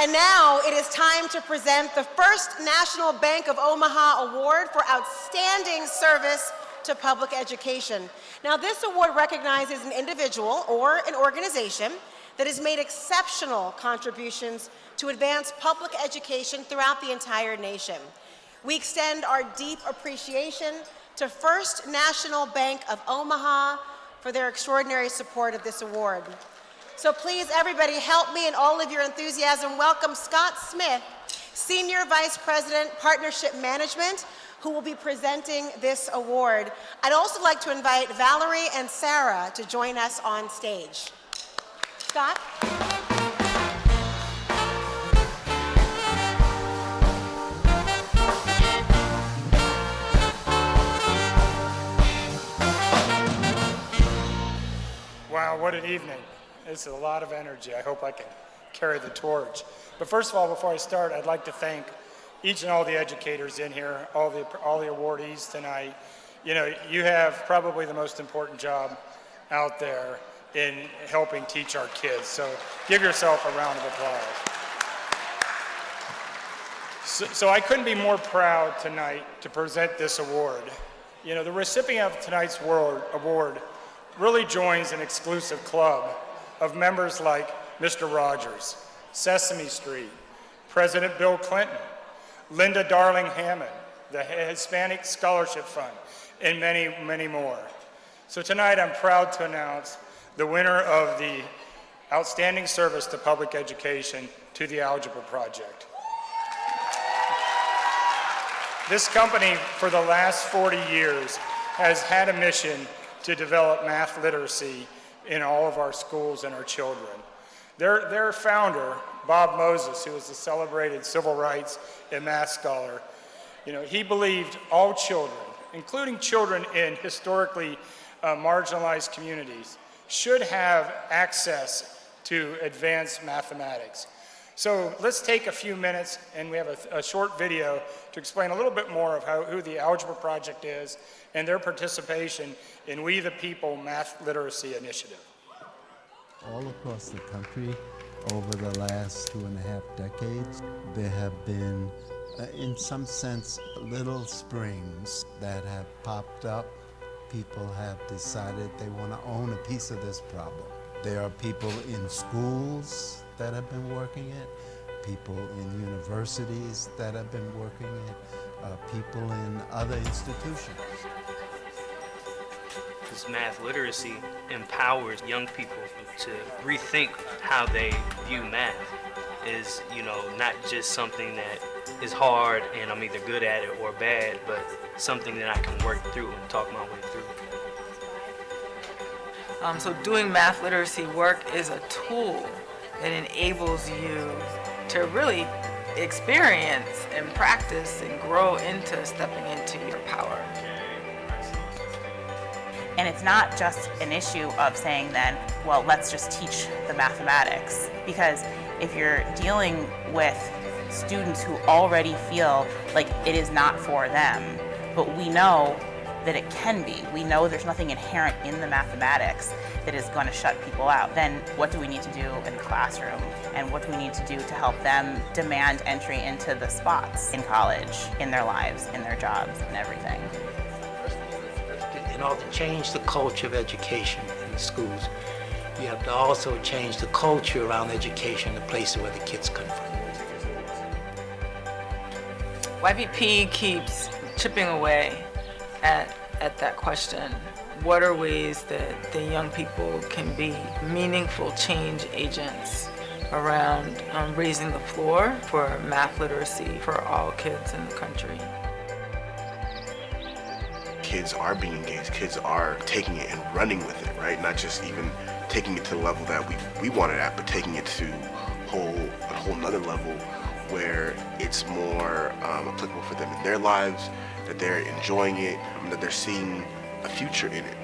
And now it is time to present the first National Bank of Omaha Award for Outstanding Service to Public Education. Now this award recognizes an individual or an organization that has made exceptional contributions to advance public education throughout the entire nation. We extend our deep appreciation to First National Bank of Omaha for their extraordinary support of this award. So please, everybody, help me in all of your enthusiasm welcome Scott Smith, Senior Vice President, Partnership Management, who will be presenting this award. I'd also like to invite Valerie and Sarah to join us on stage. Scott? Wow, what an evening. It's a lot of energy. I hope I can carry the torch. But first of all, before I start, I'd like to thank each and all the educators in here, all the, all the awardees tonight. You know, you have probably the most important job out there in helping teach our kids. So give yourself a round of applause. So, so I couldn't be more proud tonight to present this award. You know, the recipient of tonight's award really joins an exclusive club of members like Mr. Rogers, Sesame Street, President Bill Clinton, Linda Darling Hammond, the Hispanic Scholarship Fund, and many, many more. So tonight I'm proud to announce the winner of the Outstanding Service to Public Education to the Algebra Project. This company, for the last 40 years, has had a mission to develop math literacy in all of our schools and our children. Their, their founder, Bob Moses, who was a celebrated civil rights and math scholar, you know, he believed all children, including children in historically uh, marginalized communities, should have access to advanced mathematics. So let's take a few minutes and we have a, a, short video to explain a little bit more of how, who the Algebra Project is and their participation in We the People Math Literacy Initiative. All across the country over the last two and a half decades, there have been, uh, in some sense, little springs that have popped up. People have decided they want to own a piece of this problem. There are people in schools that have been working it, people in universities that have been working it, uh, people in other institutions. This math literacy empowers young people to rethink how they view math is, you know, not just something that is hard and I'm either good at it or bad, but something that I can work through and talk my way through. Um, so doing math literacy work is a tool that enables you to really experience and practice and grow into stepping into your power. And it's not just an issue of saying then, well, let's just teach the mathematics. Because if you're dealing with students who already feel like it is not for them, but we know that it can be. We know there's nothing inherent in the mathematics that is going to shut people out. Then what do we need to do in the classroom? And what do we need to do to help them demand entry into the spots in college, in their lives, in their jobs, and everything? In order to change the culture of education in the schools, you have to also change the culture around education, the places where the kids come from. YPP keeps chipping away at, at that question. What are ways that the young people can be meaningful change agents around um, raising the floor for math literacy for all kids in the country? Kids are being engaged, kids are taking it and running with it, right? Not just even taking it to the level that we, we want it at, but taking it to whole, a whole nother level where it's more um, applicable for them in their lives, that they're enjoying it, um, that they're seeing a future in it.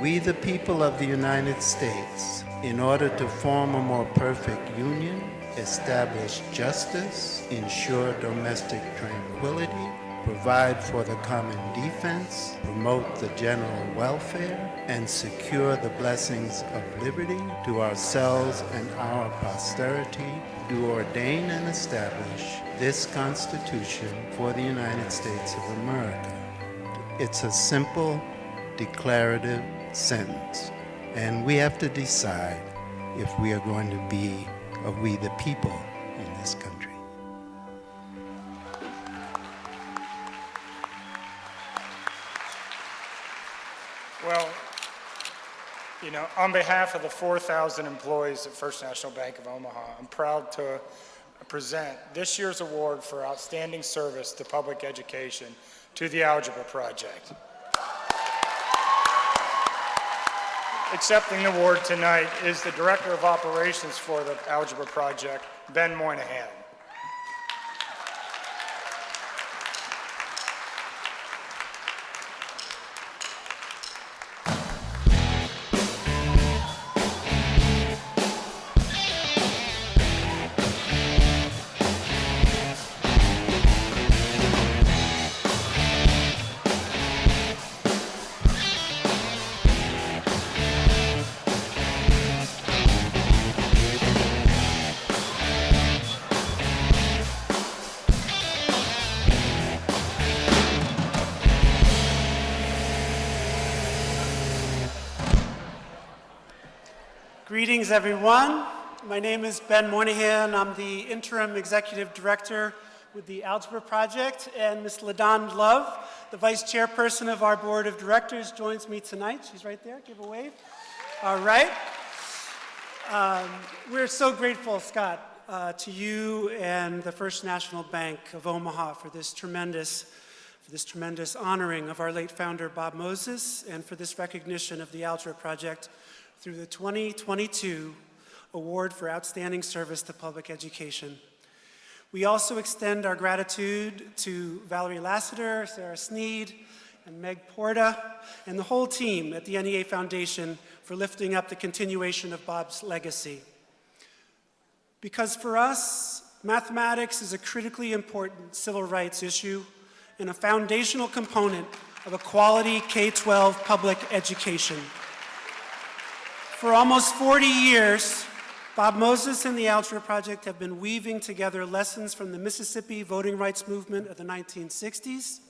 We, the people of the United States, in order to form a more perfect union, establish justice, ensure domestic tranquility, provide for the common defense, promote the general welfare, and secure the blessings of liberty to ourselves and our posterity, do ordain and establish this Constitution for the United States of America. It's a simple, declarative sentence, and we have to decide if we are going to be a we the people in this country. Well, you know, on behalf of the 4,000 employees at First National Bank of Omaha, I'm proud to present this year's award for outstanding service to public education to the Algebra Project. Accepting the award tonight is the Director of Operations for the Algebra Project, Ben Moynihan. Greetings, everyone. My name is Ben Moynihan. I'm the interim executive director with the Algebra Project, and Ms. LaDon Love, the vice chairperson of our board of directors, joins me tonight. She's right there. Give a wave. All right. Um, we're so grateful, Scott, uh, to you and the First National Bank of Omaha for this tremendous, for this tremendous honoring of our late founder, Bob Moses, and for this recognition of the Algebra Project through the 2022 Award for Outstanding Service to Public Education. We also extend our gratitude to Valerie Lassiter, Sarah Sneed, and Meg Porta, and the whole team at the NEA Foundation for lifting up the continuation of Bob's legacy. Because for us, mathematics is a critically important civil rights issue and a foundational component of a quality K-12 public education. For almost 40 years, Bob Moses and the Algebra Project have been weaving together lessons from the Mississippi voting rights movement of the 1960s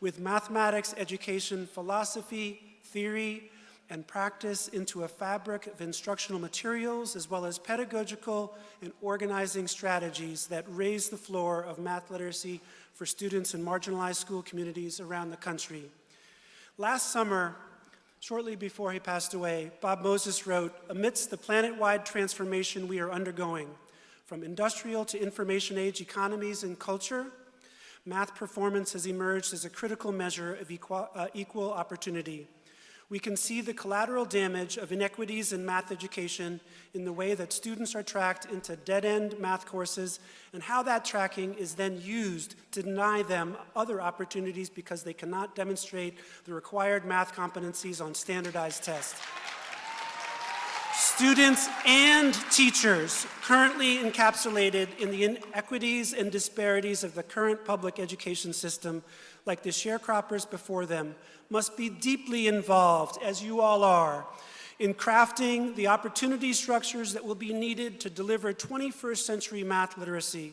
with mathematics education philosophy, theory, and practice into a fabric of instructional materials as well as pedagogical and organizing strategies that raise the floor of math literacy for students in marginalized school communities around the country. Last summer, Shortly before he passed away, Bob Moses wrote, amidst the planet-wide transformation we are undergoing, from industrial to information age economies and culture, math performance has emerged as a critical measure of equal, uh, equal opportunity we can see the collateral damage of inequities in math education in the way that students are tracked into dead-end math courses and how that tracking is then used to deny them other opportunities because they cannot demonstrate the required math competencies on standardized tests. Students and teachers currently encapsulated in the inequities and disparities of the current public education system, like the sharecroppers before them, must be deeply involved, as you all are, in crafting the opportunity structures that will be needed to deliver 21st century math literacy.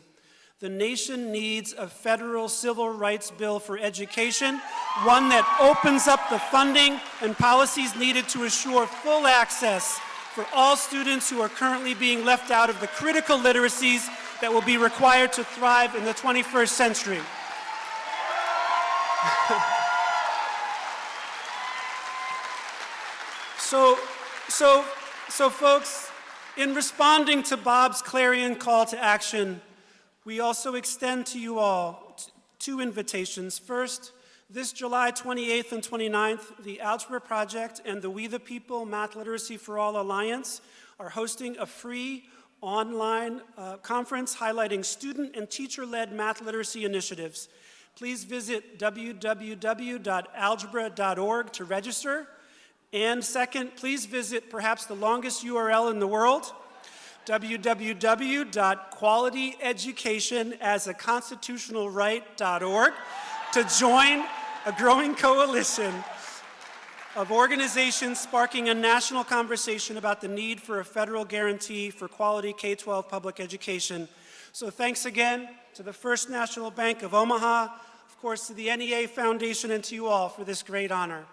The nation needs a federal civil rights bill for education, one that opens up the funding and policies needed to assure full access for all students who are currently being left out of the critical literacies that will be required to thrive in the 21st century. So, so, so folks, in responding to Bob's clarion call to action, we also extend to you all two invitations. First, this July 28th and 29th, the Algebra Project and the We the People Math Literacy for All Alliance are hosting a free online uh, conference highlighting student and teacher-led math literacy initiatives. Please visit www.algebra.org to register. And second, please visit perhaps the longest URL in the world, www.qualityeducationasaconstitutionalright.org. to join a growing coalition of organizations sparking a national conversation about the need for a federal guarantee for quality K-12 public education. So thanks again to the First National Bank of Omaha, of course to the NEA Foundation and to you all for this great honor.